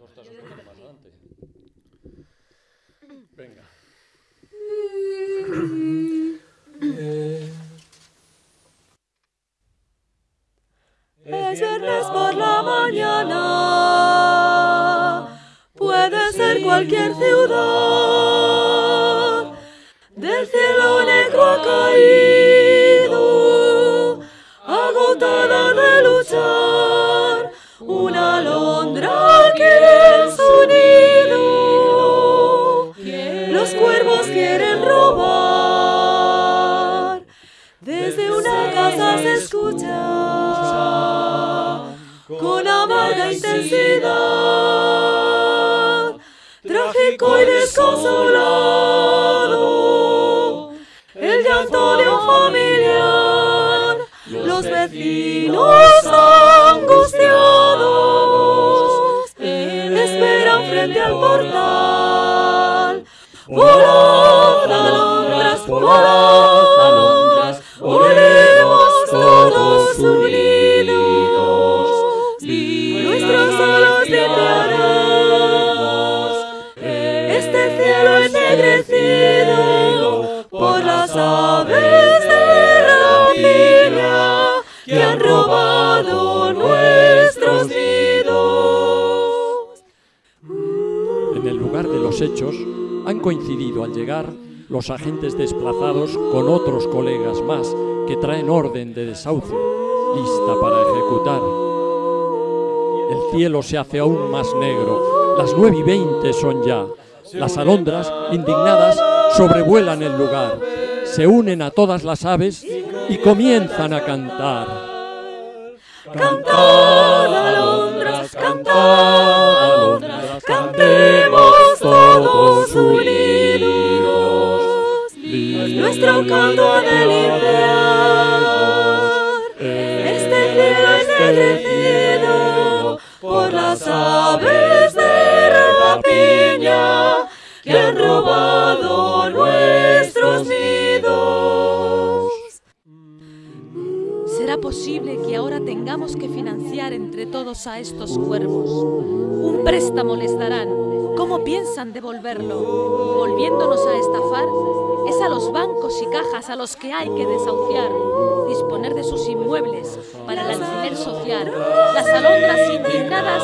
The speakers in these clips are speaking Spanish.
Ostras, un poquito más adelante. Venga. Es viernes por la mañana, puede ser cualquier ciudad. Del cielo negro ha caído, se escucha con amarga intensidad, trágico y desconsolado, el llanto de un familiar, los vecinos angustiados esperan frente al portal. Este cielo ennegrecido por las aves de rapiña que han robado nuestros nidos. En el lugar de los hechos han coincidido al llegar los agentes desplazados con otros colegas más que traen orden de desahucio, lista para ejecutar. El cielo se hace aún más negro, las nueve y veinte son ya. Las alondras, indignadas, sobrevuelan el lugar, se unen a todas las aves y comienzan a cantar. Cantad, alondras, cantad, alondras, cantemos todos unidos. Nuestro canto de limpiar este cielo ennegrecido por aves de rapiña que han robado nuestros nidos. ¿Será posible que ahora tengamos que financiar entre todos a estos cuervos? Un préstamo les darán. ¿Cómo piensan devolverlo? ¿Volviéndonos a estafar? Es a los bancos y cajas a los que hay que desahuciar, disponer de sus inmuebles para el alquiler social. Las alondras indignadas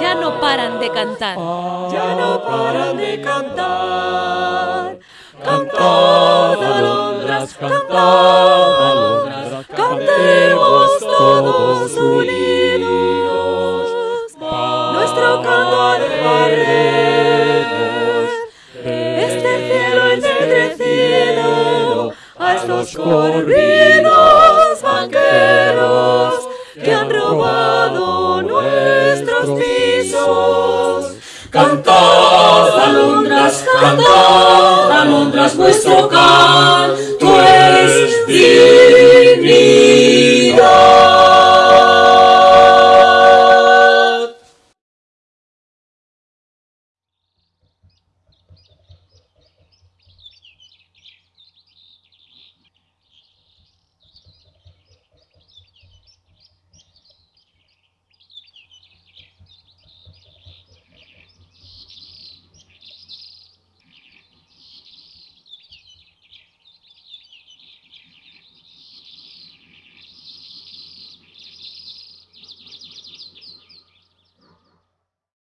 ya no paran de cantar. ya no paran de cantar. Cantad, alondras, cantad, alondras, cantemos todos unidos. Nuestro canto haremos estos corridos banqueros que han robado nuestros pisos. Cantad, alondras, cantad, alondras, vuestro canto es.